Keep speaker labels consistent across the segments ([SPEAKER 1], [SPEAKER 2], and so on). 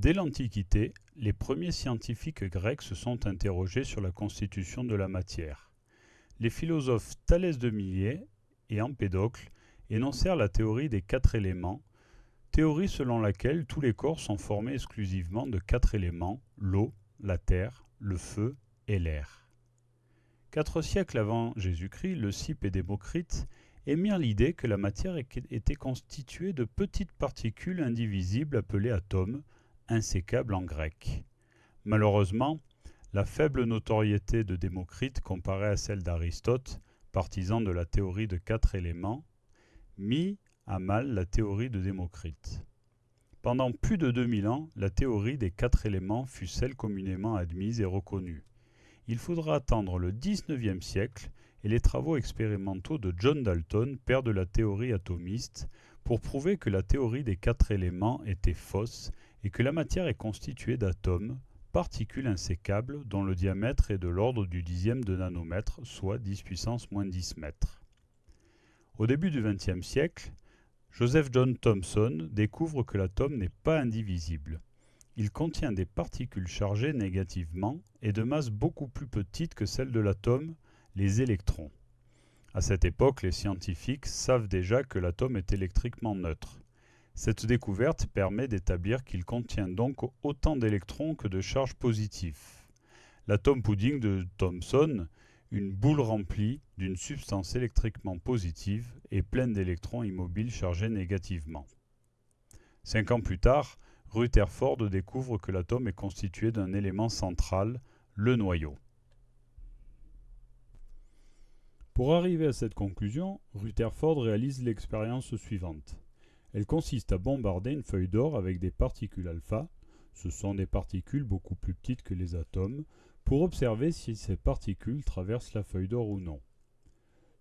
[SPEAKER 1] Dès l'Antiquité, les premiers scientifiques grecs se sont interrogés sur la constitution de la matière. Les philosophes Thalès de Milet et Empédocle énoncèrent la théorie des quatre éléments, théorie selon laquelle tous les corps sont formés exclusivement de quatre éléments, l'eau, la terre, le feu et l'air. Quatre siècles avant Jésus-Christ, le Cype et Démocrite émirent l'idée que la matière était constituée de petites particules indivisibles appelées atomes, insécables en grec. Malheureusement, la faible notoriété de Démocrite comparée à celle d'Aristote, partisan de la théorie de quatre éléments, mit à mal la théorie de Démocrite. Pendant plus de 2000 ans, la théorie des quatre éléments fut celle communément admise et reconnue. Il faudra attendre le XIXe siècle et les travaux expérimentaux de John Dalton, père de la théorie atomiste, pour prouver que la théorie des quatre éléments était fausse et que la matière est constituée d'atomes, particules insécables dont le diamètre est de l'ordre du dixième de nanomètre, soit 10 puissance moins 10 mètres. Au début du XXe siècle, Joseph John Thomson découvre que l'atome n'est pas indivisible. Il contient des particules chargées négativement et de masse beaucoup plus petite que celle de l'atome, les électrons. À cette époque, les scientifiques savent déjà que l'atome est électriquement neutre. Cette découverte permet d'établir qu'il contient donc autant d'électrons que de charges positives. L'atome pudding de Thomson une boule remplie d'une substance électriquement positive et pleine d'électrons immobiles chargés négativement. Cinq ans plus tard, Rutherford découvre que l'atome est constitué d'un élément central, le noyau. Pour arriver à cette conclusion, Rutherford réalise l'expérience suivante. Elle consiste à bombarder une feuille d'or avec des particules alpha, ce sont des particules beaucoup plus petites que les atomes, pour observer si ces particules traversent la feuille d'or ou non.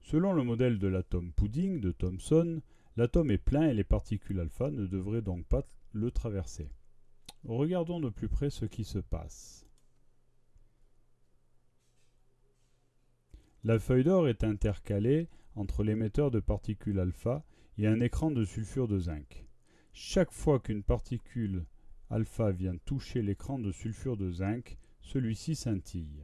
[SPEAKER 1] Selon le modèle de l'atome pudding de Thomson, l'atome est plein et les particules alpha ne devraient donc pas le traverser. Regardons de plus près ce qui se passe. La feuille d'or est intercalée entre l'émetteur de particules alpha et un écran de sulfure de zinc. Chaque fois qu'une particule alpha vient toucher l'écran de sulfure de zinc, celui-ci scintille.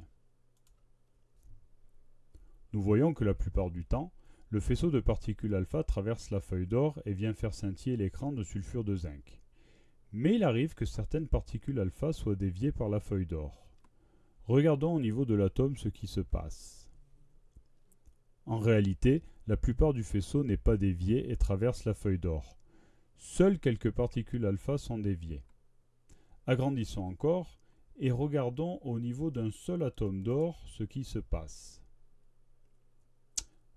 [SPEAKER 1] Nous voyons que la plupart du temps, le faisceau de particules alpha traverse la feuille d'or et vient faire scintiller l'écran de sulfure de zinc. Mais il arrive que certaines particules alpha soient déviées par la feuille d'or. Regardons au niveau de l'atome ce qui se passe. En réalité, la plupart du faisceau n'est pas dévié et traverse la feuille d'or. Seules quelques particules alpha sont déviées. Agrandissons encore et regardons au niveau d'un seul atome d'or ce qui se passe.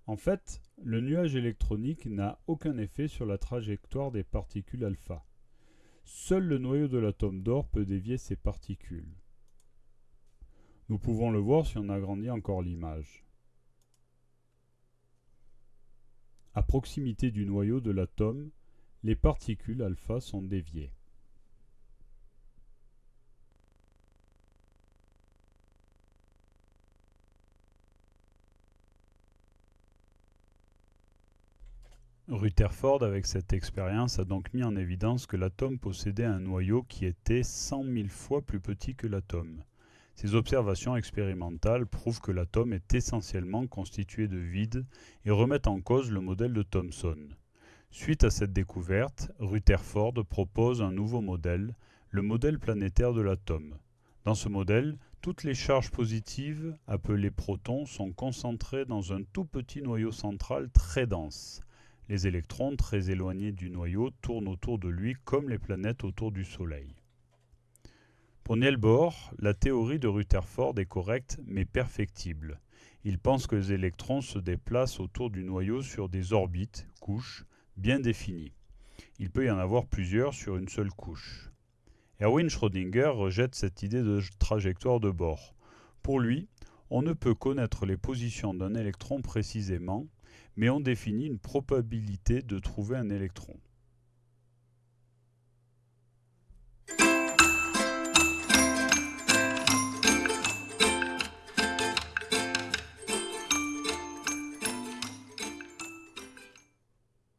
[SPEAKER 1] En fait, le nuage électronique n'a aucun effet sur la trajectoire des particules alpha. Seul le noyau de l'atome d'or peut dévier ces particules. Nous pouvons le voir si on agrandit encore l'image. À proximité du noyau de l'atome, les particules alpha sont déviées. Rutherford, avec cette expérience, a donc mis en évidence que l'atome possédait un noyau qui était 100 000 fois plus petit que l'atome. Ces observations expérimentales prouvent que l'atome est essentiellement constitué de vide et remettent en cause le modèle de Thomson. Suite à cette découverte, Rutherford propose un nouveau modèle, le modèle planétaire de l'atome. Dans ce modèle, toutes les charges positives, appelées protons, sont concentrées dans un tout petit noyau central très dense. Les électrons, très éloignés du noyau, tournent autour de lui comme les planètes autour du Soleil. Pour Niels Bohr, la théorie de Rutherford est correcte mais perfectible. Il pense que les électrons se déplacent autour du noyau sur des orbites, couches, bien définies. Il peut y en avoir plusieurs sur une seule couche. Erwin Schrödinger rejette cette idée de trajectoire de Bohr. Pour lui, on ne peut connaître les positions d'un électron précisément, mais on définit une probabilité de trouver un électron.